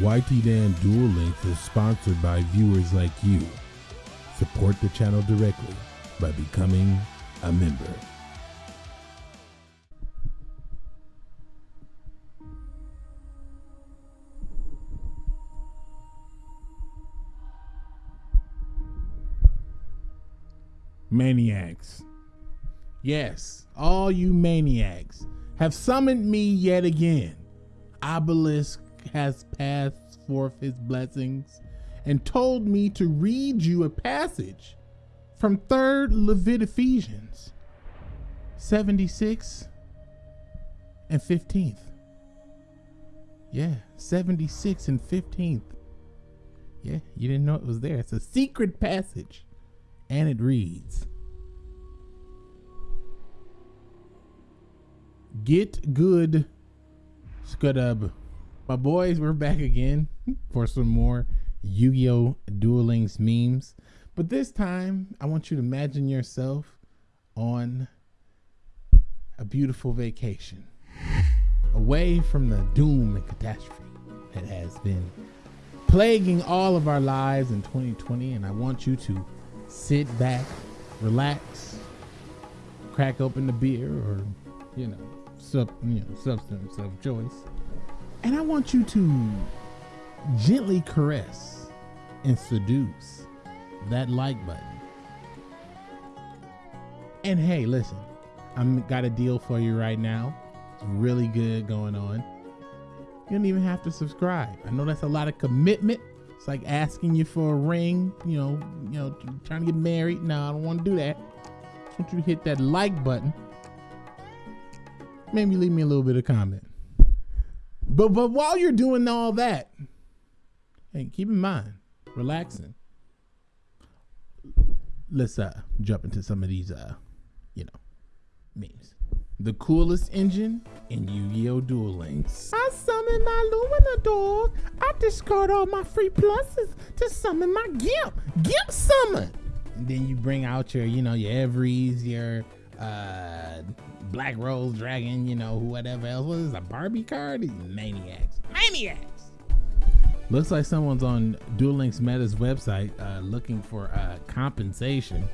YT Dan Duel Links is sponsored by viewers like you. Support the channel directly by becoming a member. Maniacs. Yes, all you maniacs have summoned me yet again. Obelisk has passed forth his blessings and told me to read you a passage from 3rd Leviticus 76 and 15th. Yeah, 76 and 15th. Yeah, you didn't know it was there. It's a secret passage. And it reads Get good, Scudub. My boys, we're back again for some more Yu Gi Oh! Duel Links memes. But this time, I want you to imagine yourself on a beautiful vacation away from the doom and catastrophe that has been plaguing all of our lives in 2020. And I want you to sit back, relax, crack open the beer or, you know, sub, you know, substance of choice. And I want you to gently caress and seduce that like button. And hey, listen, I'm got a deal for you right now. It's really good going on. You don't even have to subscribe. I know that's a lot of commitment. It's like asking you for a ring, you know, you know, trying to get married. No, I don't want to do that. I just want you to hit that like button. Maybe leave me a little bit of comment. But but while you're doing all that, hey, keep in mind, relaxing. Let's uh jump into some of these uh, you know, memes. The coolest engine in Yu-Gi-Oh! Duel Links. I summon my Lumina dog. I discard all my free pluses to summon my Gimp. Gimp summon. And then you bring out your, you know, your Evries, your uh Black Rose Dragon, you know, whatever else. What is this, a Barbie card? These maniacs. Maniacs! Looks like someone's on Duel Links Meta's website uh, looking for uh, compensation.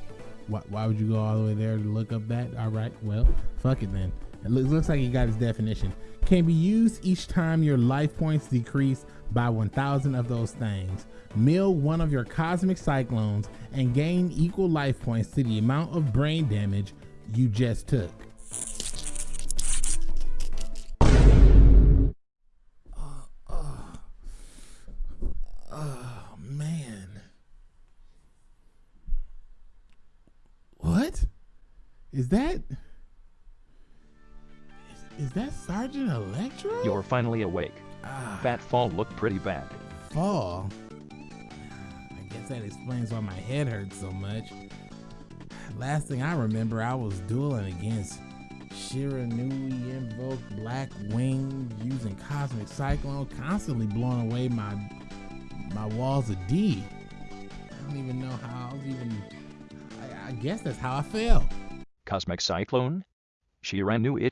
Why, why, would you go all the way there to look up that? All right, well, fuck it then. It looks, looks like he got his definition. Can be used each time your life points decrease by 1,000 of those things. Mill one of your cosmic cyclones and gain equal life points to the amount of brain damage you just took. Oh, man. What? Is that... Is, is that Sergeant Electro? You're finally awake. Ah, That fall looked pretty bad. fall. I guess that explains why my head hurts so much. Last thing I remember, I was dueling against Shiranui, Invoke, Black Wing, using Cosmic Cyclone, constantly blowing away my my walls of D. I don't even know how I was even. I, I guess that's how I fell. Cosmic Cyclone? Shiranui.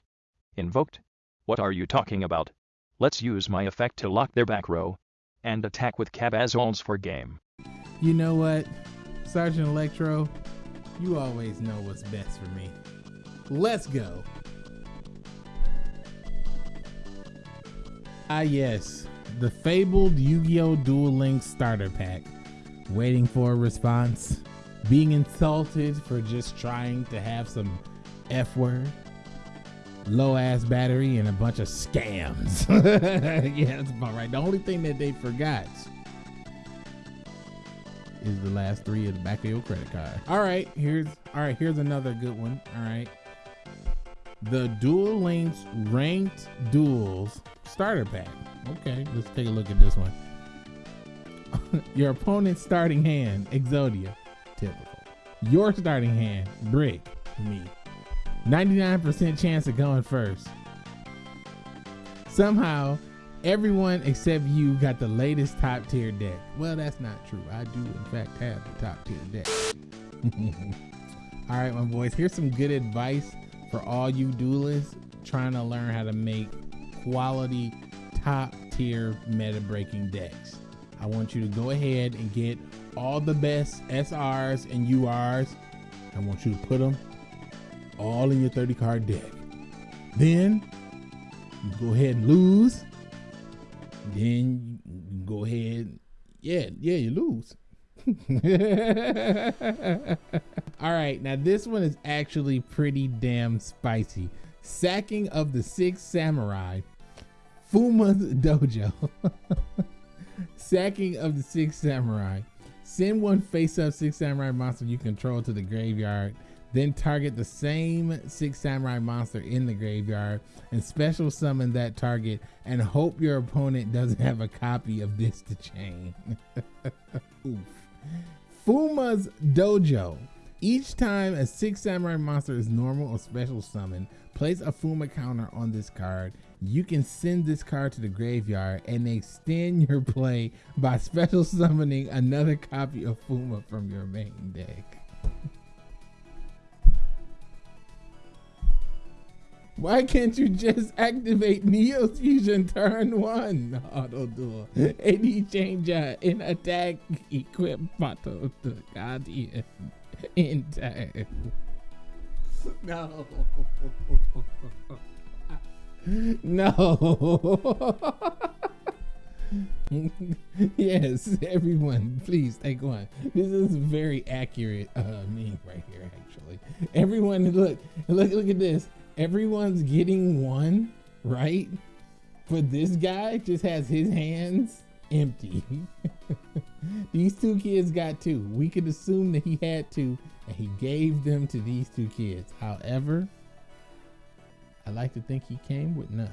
Invoked? What are you talking about? Let's use my effect to lock their back row. And attack with Cabazons for game. You know what, Sergeant Electro? You always know what's best for me. Let's go. Ah, yes, the fabled Yu Gi Oh! Duel Links starter pack. Waiting for a response. Being insulted for just trying to have some F word. Low ass battery and a bunch of scams. yeah, that's about right. The only thing that they forgot is the last three of the back of your credit card. All right, here's all right. Here's another good one. All right, the Duel Links Ranked Duels Starter Pack. Okay, let's take a look at this one. Your opponent's starting hand, Exodia, typical. Your starting hand, Brick, me. 99% chance of going first. Somehow, everyone except you got the latest top tier deck. Well, that's not true. I do, in fact, have the top tier deck. all right, my boys, here's some good advice for all you duelists trying to learn how to make quality top tier meta breaking decks. I want you to go ahead and get all the best SRs and URs. I want you to put them all in your 30 card deck. Then you go ahead and lose. Then you go ahead, yeah, yeah, you lose. all right, now this one is actually pretty damn spicy. Sacking of the Six Samurai, Fuma's Dojo. Sacking of the Six Samurai. Send one face up Six Samurai monster you control to the graveyard. Then target the same Six Samurai monster in the graveyard and special summon that target and hope your opponent doesn't have a copy of this to chain. Oof. Fuma's Dojo. Each time a Six Samurai monster is normal or special summon, place a Fuma counter on this card. You can send this card to the graveyard and extend your play by special summoning another copy of Fuma from your main deck. Why can't you just activate Neo's Fusion turn one? Auto duel. AD changer in attack equip Mato the Guardian in time. No. No. yes, everyone, please take one. This is very accurate uh meme right here, actually. Everyone look look look at this. Everyone's getting one, right? But this guy just has his hands empty. these two kids got two. We could assume that he had two and he gave them to these two kids. However, I like to think he came with none.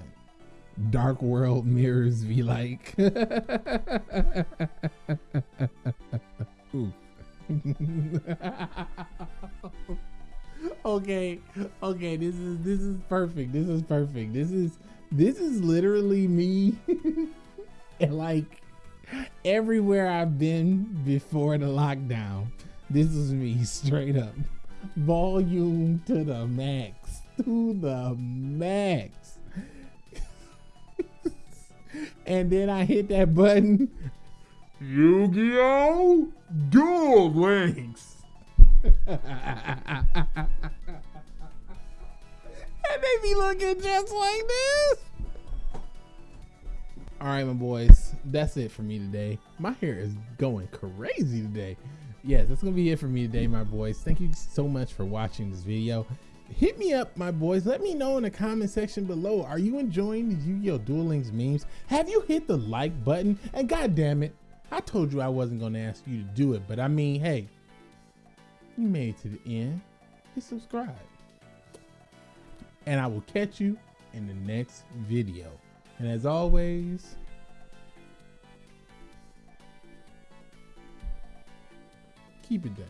Dark World mirrors be like. okay, okay, this is this is perfect. This is perfect. This is this is literally me. and like everywhere I've been before the lockdown, this is me straight up. Volume to the max. To the max. and then I hit that button. Yu-Gi-Oh! Duel Links. And they be looking just like this. All right, my boys, that's it for me today. My hair is going crazy today. Yes, that's gonna be it for me today, my boys. Thank you so much for watching this video. Hit me up, my boys. Let me know in the comment section below. Are you enjoying these Yu-Gi-Oh! Duel Links memes? Have you hit the like button? And god damn it, I told you I wasn't gonna ask you to do it, but I mean, hey, you made it to the end. Hit subscribe. And I will catch you in the next video. And as always, keep it down.